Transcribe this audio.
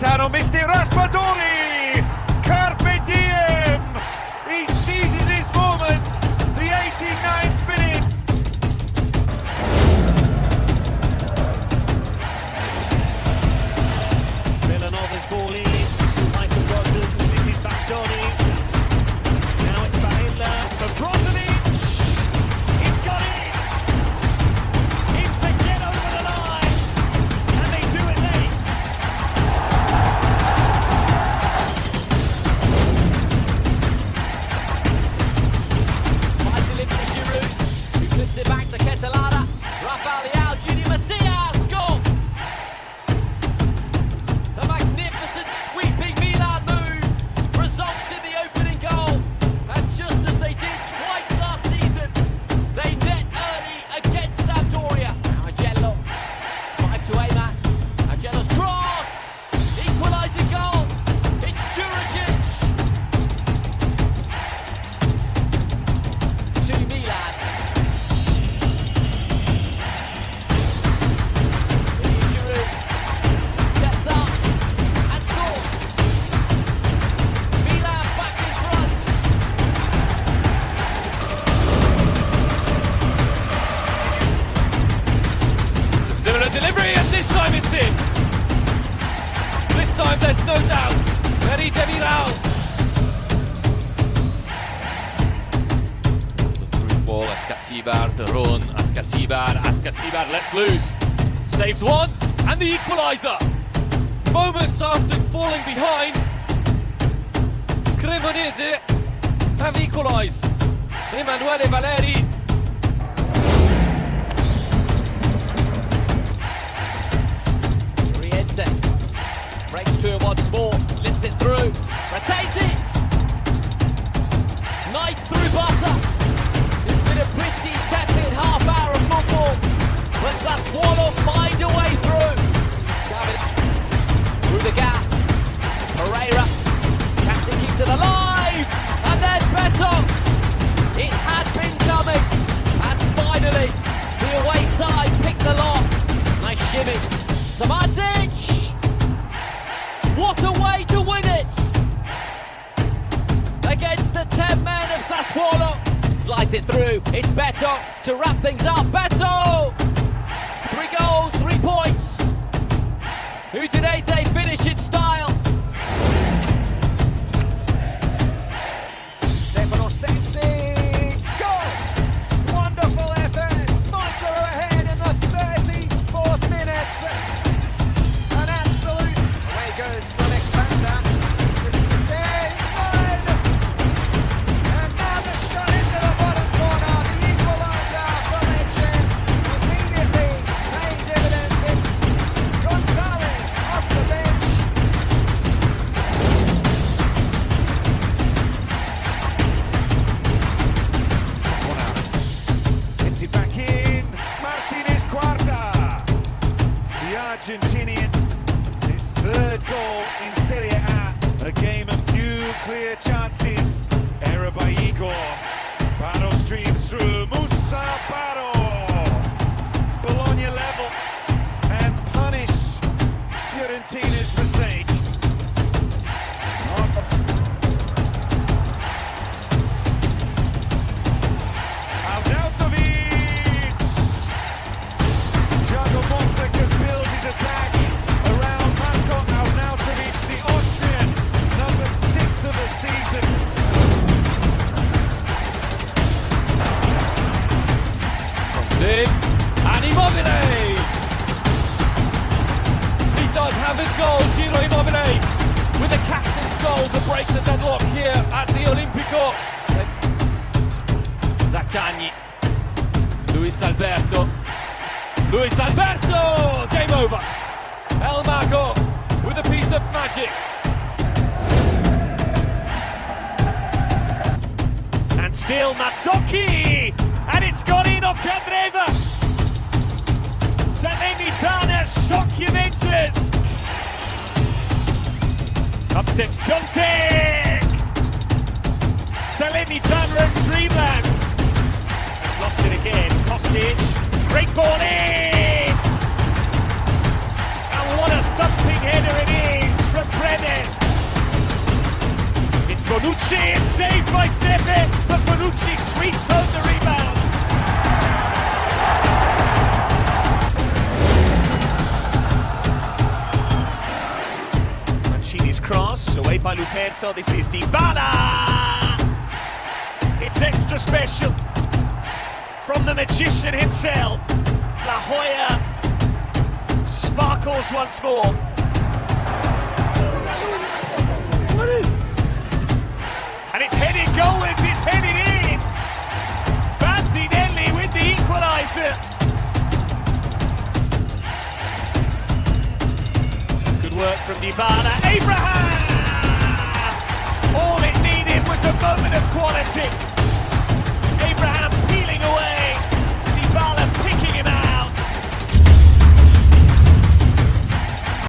Gaetano missed it, time there's no doubt. Very Demiral. The through ball, Ascacibar, the run, Ascacibar, Ascacibar lets loose. Saved once, and the equaliser. Moments after falling behind, Cremonese have equalised. Emanuele Valeri Riente breaks two once more, slips it through, retains it. Knife through butter. It's been a pretty tepid half hour of football, but Sassuolo find a way through. David through the gap. Pereyra, captain keeps it alive, and there's Beto. It had been coming, and finally the away side picked the lock. Nice shimmy. Samardzic! Sassuolo. Slides it through. It's Beto to wrap things up. Beto! Three goals, clear chances. Error by Igor. Barrow streams through. Musa Barrow. Bologna level and punish Fiorentina's mistake. Arnautovic! Thiago Motta can build his attack in, and Immobile! He does have his goal, Ciro Immobile, with the captain's goal to break the deadlock here at the Olimpico. Zaccagni, Luis Alberto, Luis Alberto! Game over. El Mago with a piece of magic. And still Mazzocchi of Candreva. Salernitana shock Juventus. Up steps Piątek. Salernitana and Dreamland. Has lost it again. Kostic. Great ball in. And what a thumping header it is from Bremer. It's Bonucci. It's saved by Sepe. But Bonucci sweeps home the rebound. By Luperto, this is Dybala! It's extra special from the magician himself. La Joya sparkles once more. And it's headed goalwards, it's headed in. Bandinelli with the equaliser. Good work from Dybala. Abraham! That's it.